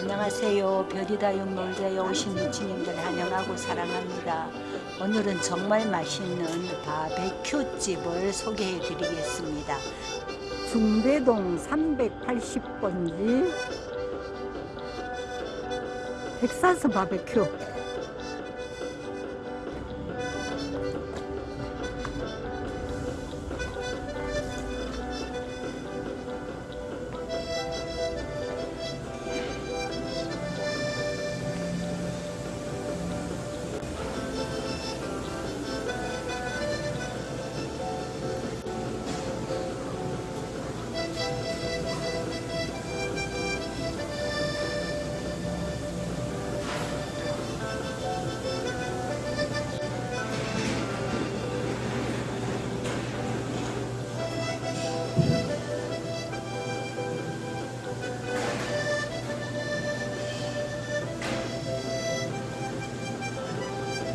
안녕하세요. 별이다육 놀자에 오신 미친님들 환영하고 사랑합니다. 오늘은 정말 맛있는 바베큐 집을 소개해 드리겠습니다. 중대동 380번지 텍사스 바베큐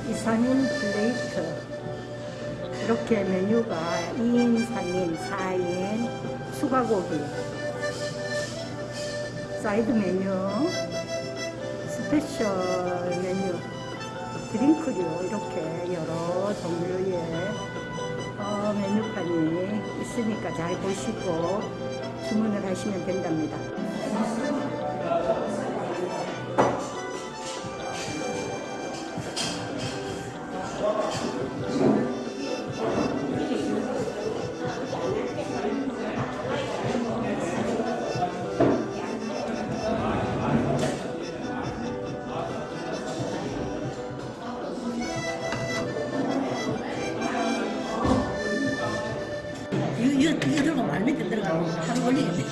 이상인 plate 이렇게 메뉴가 2인, 3인, 4인 추가고기 사이드 메뉴 special 메뉴 드링크류 이렇게 여러 종류의 어, 메뉴판이 있으니까 잘 보시고 주문을 하시면 된답니다. 이거, 이거 들고 말 밑에 들어가면 하루 걸리겠네.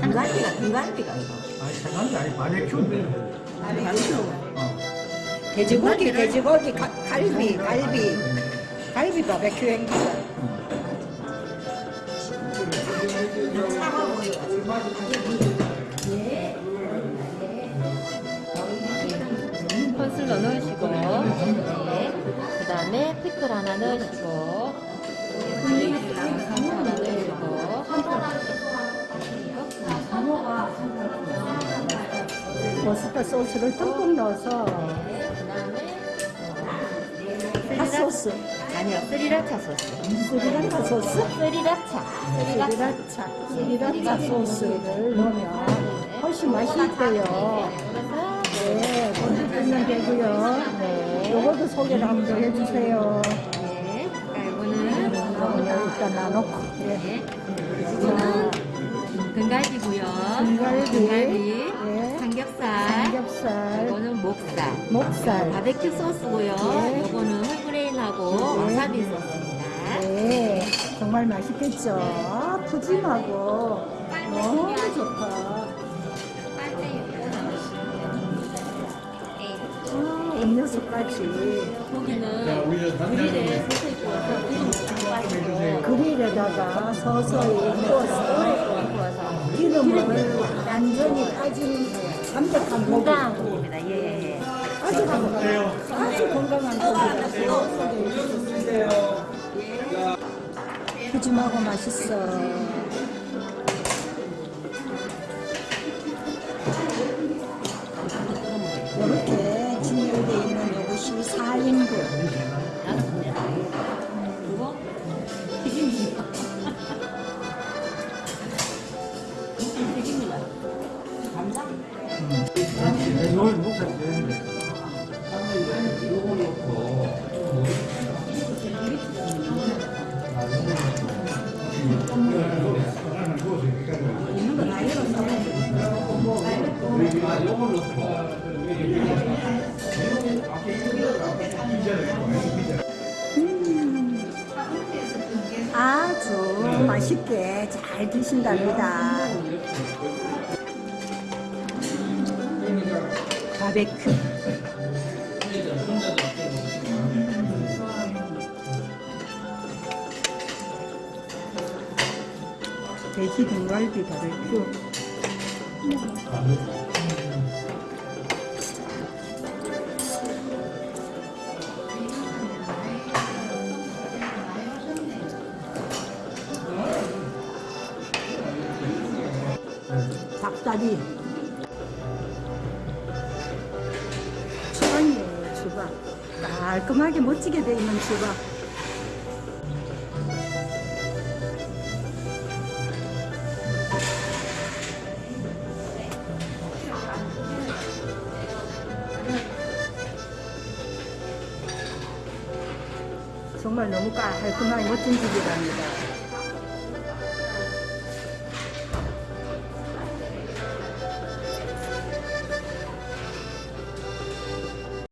등갈비가, 등갈비가 이거. 아니 장난이 아니 바베큐인데 돼지고기, 돼지고기, 가- 갈비, 갈비, 갈비 바베큐 행기가. 펀슬러 넣으시고 네. 그 다음에 피클 하나 넣으시고 머스터드 소스를 듬뿍 넣어서 그 핫소스, 아니요 스리라차 소스 스리라차 소스, 스리라차 스리라차, 스리라차 소스를 넣으면 훨씬 맛이 있대요. 네, 먼저 뜨면 되고요. 네. 요것도 소개를 한번 더 해주세요. 네. 이거는 일단 나놓고. 네. 네. 이거는 등갈비고요 등갈비, 목살 목살. 바베큐 소스고요 네. 이거는 whole grain하고 와사비 소스입니다 네, 정말 맛있겠죠? 아, 푸짐하고 너무 좋다. 아, 음료수까지 고기는 그릴에 서서히 구워서 그릴에다가 서서히 구워서 기름을 완전히 빠진 담백한 건강한 고기입니다. 예, 예. 아주 건강한 아주 건강한 고기라서 푸짐하고 맛있어 아주 맛있게 잘 드신답니다. 바베큐. 돼지 등갈비 바베큐. 닭다리 깔끔하게 멋지게 돼 있는 주방. 정말 너무 깔끔하게 멋진 집이랍니다.